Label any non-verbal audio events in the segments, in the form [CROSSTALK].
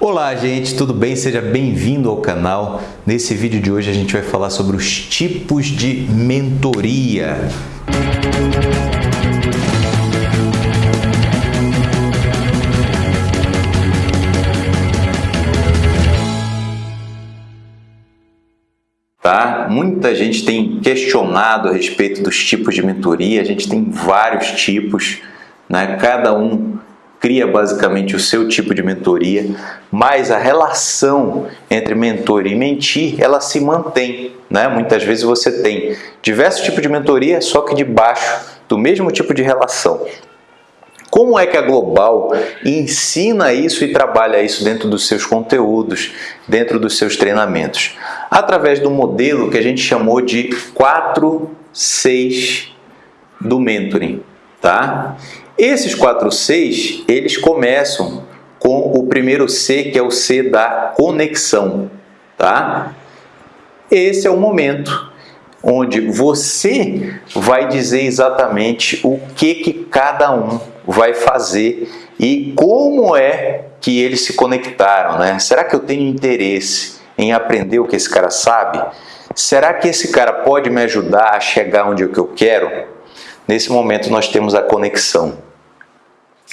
Olá gente, tudo bem? Seja bem-vindo ao canal. Nesse vídeo de hoje a gente vai falar sobre os tipos de mentoria. Tá? Muita gente tem questionado a respeito dos tipos de mentoria, a gente tem vários tipos, né? cada um cria basicamente o seu tipo de mentoria, mas a relação entre mentor e mentir, ela se mantém. Né? Muitas vezes você tem diversos tipos de mentoria, só que debaixo do mesmo tipo de relação. Como é que a Global ensina isso e trabalha isso dentro dos seus conteúdos, dentro dos seus treinamentos? Através do modelo que a gente chamou de 4-6 do mentoring. Tá? Esses 4 Cs, eles começam com o primeiro C, que é o C da conexão, tá? Esse é o momento onde você vai dizer exatamente o que, que cada um vai fazer e como é que eles se conectaram, né? Será que eu tenho interesse em aprender o que esse cara sabe? Será que esse cara pode me ajudar a chegar onde eu quero? Nesse momento nós temos a conexão.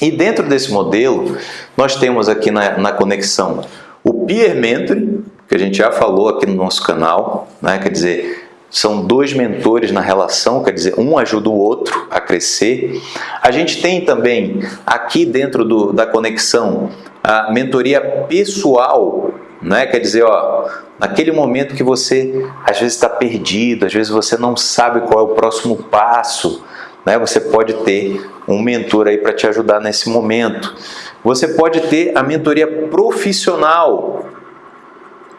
E dentro desse modelo, nós temos aqui na, na conexão o Peer Mentoring, que a gente já falou aqui no nosso canal, né? quer dizer, são dois mentores na relação, quer dizer, um ajuda o outro a crescer. A gente tem também aqui dentro do, da conexão a mentoria pessoal, né? quer dizer, ó, naquele momento que você às vezes está perdido, às vezes você não sabe qual é o próximo passo, né? Você pode ter um mentor aí para te ajudar nesse momento. Você pode ter a mentoria profissional.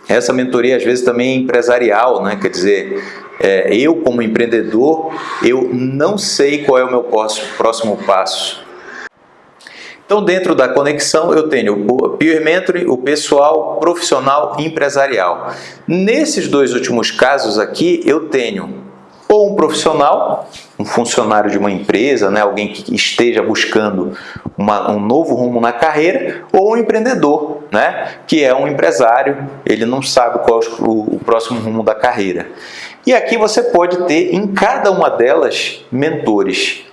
Essa mentoria às vezes também é empresarial, né? quer dizer, é, eu como empreendedor, eu não sei qual é o meu próximo passo. Então, dentro da conexão, eu tenho o Peer Mentoring, o pessoal, profissional e empresarial. Nesses dois últimos casos aqui, eu tenho profissional, um funcionário de uma empresa, né, alguém que esteja buscando uma, um novo rumo na carreira, ou um empreendedor, né, que é um empresário, ele não sabe qual é o, o próximo rumo da carreira. E aqui você pode ter em cada uma delas mentores.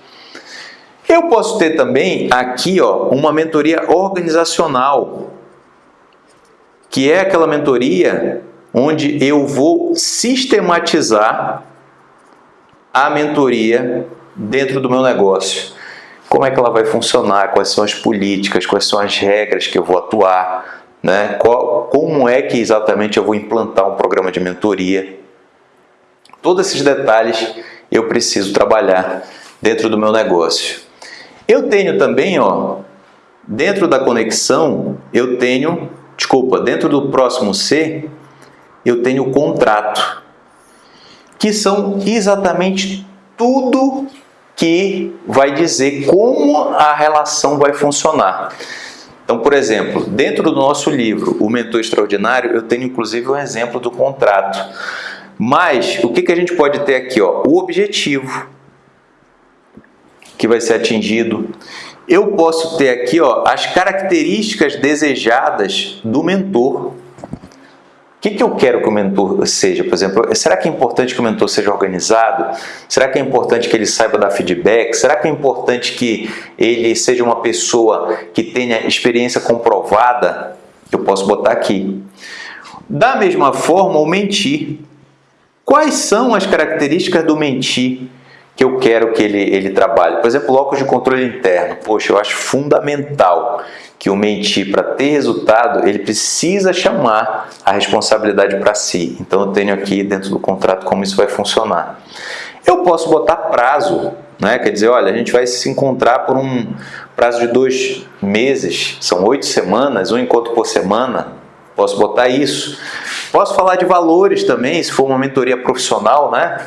Eu posso ter também aqui ó, uma mentoria organizacional, que é aquela mentoria onde eu vou sistematizar a mentoria dentro do meu negócio. Como é que ela vai funcionar, quais são as políticas, quais são as regras que eu vou atuar, né? Qual, como é que exatamente eu vou implantar um programa de mentoria. Todos esses detalhes eu preciso trabalhar dentro do meu negócio. Eu tenho também, ó, dentro da conexão, eu tenho, desculpa, dentro do próximo C, eu tenho o contrato que são exatamente tudo que vai dizer como a relação vai funcionar. Então, por exemplo, dentro do nosso livro, O Mentor Extraordinário, eu tenho inclusive um exemplo do contrato. Mas, o que, que a gente pode ter aqui? Ó? O objetivo que vai ser atingido. Eu posso ter aqui ó, as características desejadas do mentor que, que eu quero que o mentor seja? Por exemplo, será que é importante que o mentor seja organizado? Será que é importante que ele saiba dar feedback? Será que é importante que ele seja uma pessoa que tenha experiência comprovada? Eu posso botar aqui. Da mesma forma, o mentir. Quais são as características do mentir que eu quero que ele, ele trabalhe? Por exemplo, locus de controle interno. Poxa, eu acho fundamental que o mentir, para ter resultado, ele precisa chamar a responsabilidade para si. Então, eu tenho aqui dentro do contrato como isso vai funcionar. Eu posso botar prazo, né? quer dizer, olha, a gente vai se encontrar por um prazo de dois meses, são oito semanas, um encontro por semana, posso botar isso. Posso falar de valores também, se for uma mentoria profissional, né?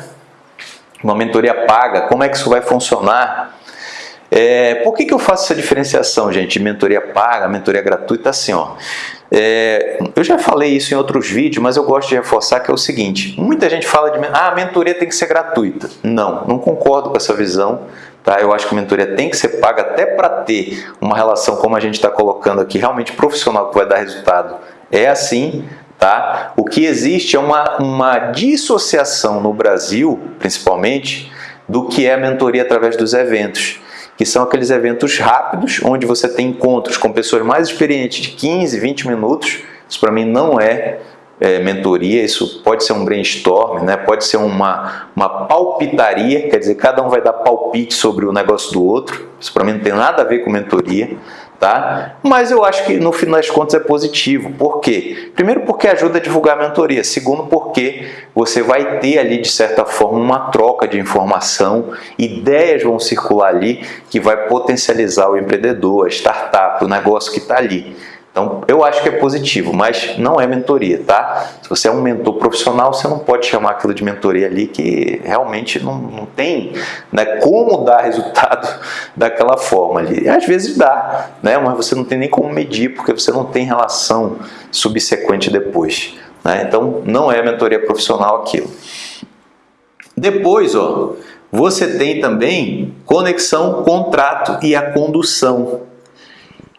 uma mentoria paga, como é que isso vai funcionar? É, por que, que eu faço essa diferenciação, gente, mentoria paga, mentoria gratuita? Assim, ó, é, eu já falei isso em outros vídeos, mas eu gosto de reforçar que é o seguinte, muita gente fala de ah, a mentoria tem que ser gratuita. Não, não concordo com essa visão. Tá? Eu acho que a mentoria tem que ser paga até para ter uma relação, como a gente está colocando aqui, realmente profissional que vai dar resultado. É assim, tá? O que existe é uma, uma dissociação no Brasil, principalmente, do que é a mentoria através dos eventos que são aqueles eventos rápidos, onde você tem encontros com pessoas mais experientes de 15, 20 minutos. Isso para mim não é, é, mentoria, isso pode ser um brainstorm, né? pode ser uma, uma palpitaria, quer dizer, cada um vai dar palpite sobre o negócio do outro. Isso para mim não tem nada a ver com mentoria tá? Mas eu acho que no final das contas é positivo. Por quê? Primeiro porque ajuda a divulgar a mentoria. Segundo porque você vai ter ali de certa forma uma troca de informação, ideias vão circular ali que vai potencializar o empreendedor, a startup, o negócio que está ali. Então, eu acho que é positivo, mas não é mentoria, tá? Se você é um mentor profissional, você não pode chamar aquilo de mentoria ali, que realmente não, não tem né, como dar [LAUGHS] resultado daquela forma ali. Às vezes dá, né, mas você não tem nem como medir, porque você não tem relação subsequente depois. Né? Então, não é mentoria profissional aquilo. Depois, ó, você tem também conexão, contrato e a condução.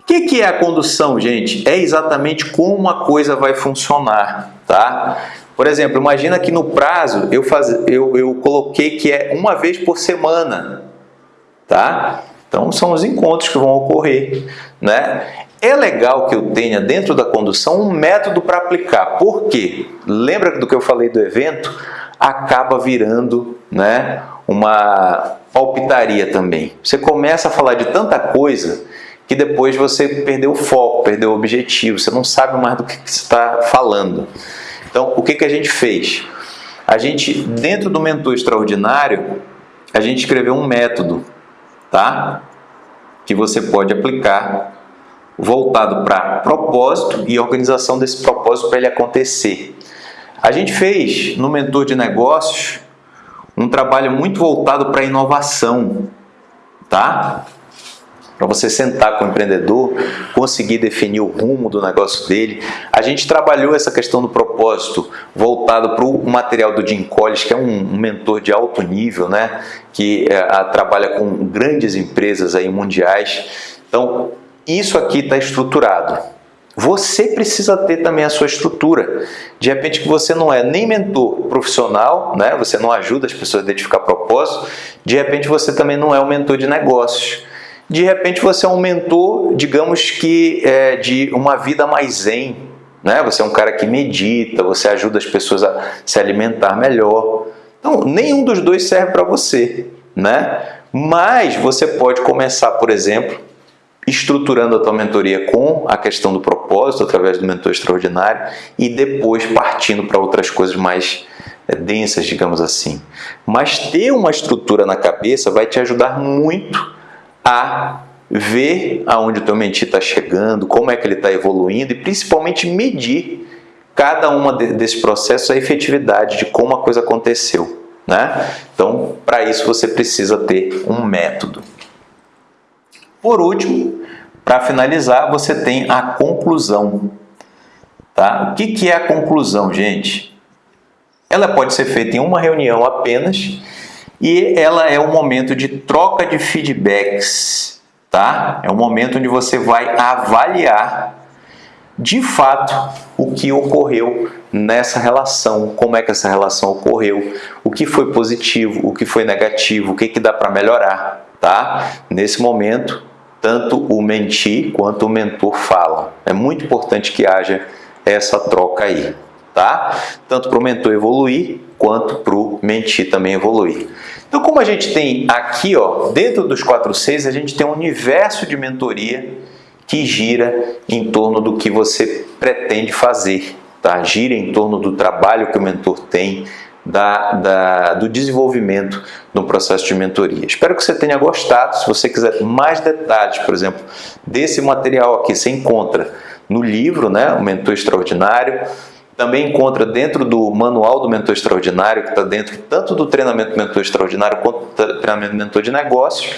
O que, que é a condução, gente? É exatamente como a coisa vai funcionar, tá? Por exemplo, imagina que no prazo eu, faz, eu, eu coloquei que é uma vez por semana, tá? Então são os encontros que vão ocorrer, né? É legal que eu tenha dentro da condução um método para aplicar. Por quê? Lembra do que eu falei do evento? Acaba virando, né, uma palpitaria também. Você começa a falar de tanta coisa que depois você perdeu o foco, perdeu o objetivo, você não sabe mais do que você está falando. Então, o que, que a gente fez? A gente, dentro do Mentor Extraordinário, a gente escreveu um método, tá? Que você pode aplicar voltado para propósito e organização desse propósito para ele acontecer. A gente fez no Mentor de Negócios um trabalho muito voltado para inovação, tá? Para você sentar com o empreendedor, conseguir definir o rumo do negócio dele. A gente trabalhou essa questão do propósito voltado para o material do Jim Collins, que é um, mentor de alto nível, né? que é, a, trabalha com grandes empresas aí mundiais. Então, isso aqui está estruturado. Você precisa ter também a sua estrutura. De repente que você não é nem mentor profissional, né? você não ajuda as pessoas a identificar propósito, de repente você também não é um mentor de negócios de repente você é um mentor, digamos que é, de uma vida mais zen, né? Você é um cara que medita, você ajuda as pessoas a se alimentar melhor. Então, nenhum dos dois serve para você, né? Mas você pode começar, por exemplo, estruturando a tua mentoria com a questão do propósito, através do mentor extraordinário, e depois partindo para outras coisas mais é, densas, digamos assim. Mas ter uma estrutura na cabeça vai te ajudar muito a ver aonde o teu mentir está chegando, como é que ele está evoluindo e principalmente medir cada uma desses processos, a efetividade de como a coisa aconteceu. Né? Então, para isso você precisa ter um método. Por último, para finalizar, você tem a conclusão. Tá? O que, que é a conclusão, gente? Ela pode ser feita em uma reunião apenas e ela é um momento de troca de feedbacks, tá? É um momento onde você vai avaliar de fato o que ocorreu nessa relação, como é que essa relação ocorreu, o que foi positivo, o que foi negativo, o que, que dá para melhorar, tá? Nesse momento, tanto o mentir quanto o mentor falam. É muito importante que haja essa troca aí, tá? Tanto para o mentor evoluir, quanto para o mentir também evoluir. Então, como a gente tem aqui, ó, dentro dos 4.6, a gente tem um universo de mentoria que gira em torno do que você pretende fazer, tá? gira em torno do trabalho que o mentor tem, da, da, do desenvolvimento no processo de mentoria. Espero que você tenha gostado. Se você quiser mais detalhes, por exemplo, desse material aqui, você encontra no livro, né, o Mentor Extraordinário, também encontra dentro do manual do mentor extraordinário, que está dentro tanto do treinamento mentor extraordinário quanto do treinamento mentor de negócios.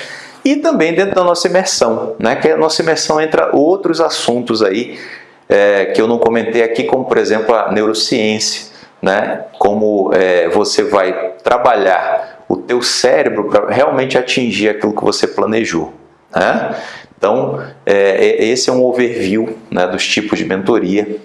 e também dentro da nossa imersão, né? que a nossa imersão entra outros assuntos aí é, que eu não comentei aqui, como por exemplo a neurociência, né? como é, você vai trabalhar o teu cérebro para realmente atingir aquilo que você planejou. Né? Então, é, é, esse é um overview né, dos tipos de mentoria.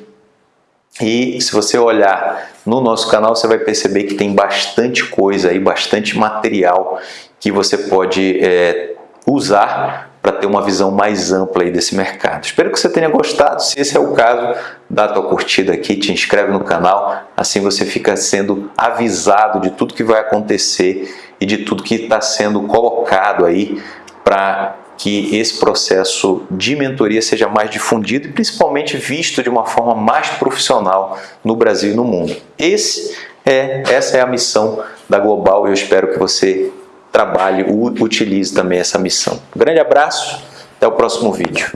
E se você olhar no nosso canal, você vai perceber que tem bastante coisa aí, bastante material que você pode é, usar para ter uma visão mais ampla aí desse mercado. Espero que você tenha gostado. Se esse é o caso, dá a tua curtida aqui, te inscreve no canal, assim você fica sendo avisado de tudo que vai acontecer e de tudo que está sendo colocado aí para que esse processo de mentoria seja mais difundido e principalmente visto de uma forma mais profissional no Brasil e no mundo. Esse é, essa é a missão da Global e eu espero que você trabalhe, utilize também essa missão. Um grande abraço, até o próximo vídeo.